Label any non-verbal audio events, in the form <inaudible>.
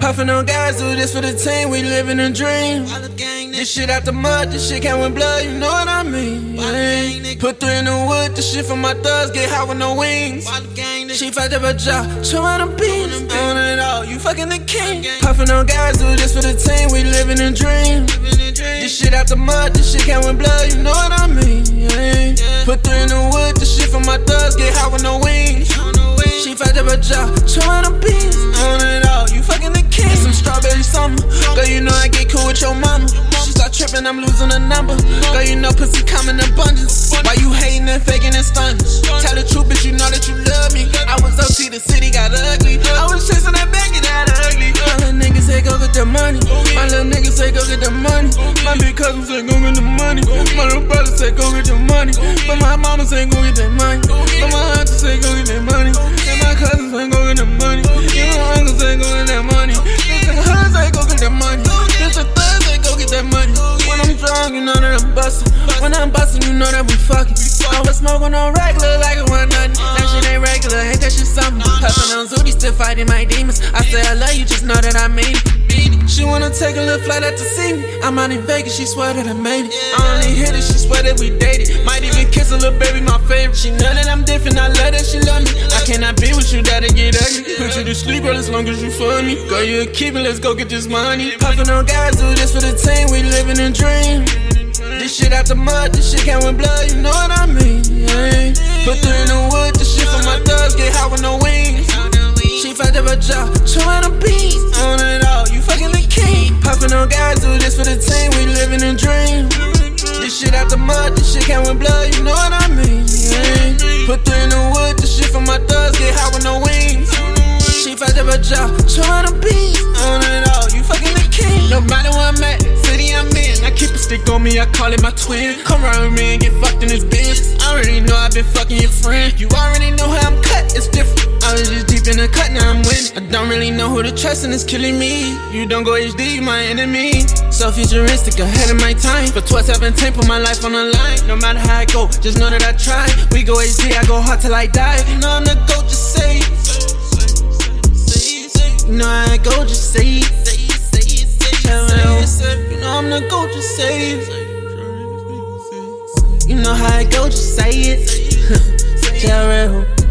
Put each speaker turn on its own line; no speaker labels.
Puffin' on guys, do this for the team, we living a dream. This shit out the mud, this shit came with blood, you know what I mean? Yeah. Put three in the wood, this shit for my thugs, get high with no wings. She fucked up a job, showing the beans. On it all, you fucking the king. Puffin' on guys, do this for the team, we living a dream. This shit out the mud, this shit came with blood, you know what I mean? Yeah. Put three in the wood, this shit for my thugs, get high with no wings. She fucked up a job, showing the beans. On it summer, girl, you know I get cool with your mama. She start tripping, I'm losing a number. Girl, you know pussy come in abundance. Why you hating and faking and stunning? Tell the truth, bitch, you know that you love me. I was OT, the city got ugly. I was chasing that bag, it got ugly. My little nigga say go get the money. My little nigga say go get the money. My big cousin say go get the money. My little brother say go get the money. But my mama say go get that money. But my bustin'. When I'm bustin', you know that we fuckin'. I was smoking on regular like it was nothing. That shit ain't regular, ain't that shit something? Uh-huh. Puffin' on Zooty, still fighting my demons. I say I love you, just know that I mean it. She wanna take a little flight out to see me. I'm out in Vegas, she swear that I made it. I only hit it, she swear that we dated. Might even kiss a little baby, my favorite. She know that I'm different, I love that she love me. I cannot be with you, that'll get ugly. Put you to sleep, girl, as long as you for me. Girl, you a keep it, let's go get this money. Puffin' on guys, do this for the team, Shit out the mud, this shit came with blood, you know what I mean? Yeah. Put three in the wood, this shit for my thugs, get high with no wings. She fucked up a job, showing the beats. On it all, you fucking the king. Puffin' on guys, do this for the team, we living a dream. This shit out the mud, this shit came with blood, you know what I mean? Yeah. Put three in the wood, this shit for my thugs, get high with no wings. She fucked up a job, showing the beats. On me, I call it my twin. Come around with me and get fucked in this bitch. I already know I've been fucking your friend. You already know how I'm cut, it's different. I was just deep in the cut, now I'm winning. I don't really know who to trust, and it's killing me. You don't go HD, you my enemy. So futuristic, ahead of my time. For 12, 17, put my life on the line. No matter how I go, just know that I try. We go HD, I go hard till I die. You know I'm the GOAT, just say. You know I go, just say it. GOAT, just say it. You know how I go, just say it. <laughs> Jarrell.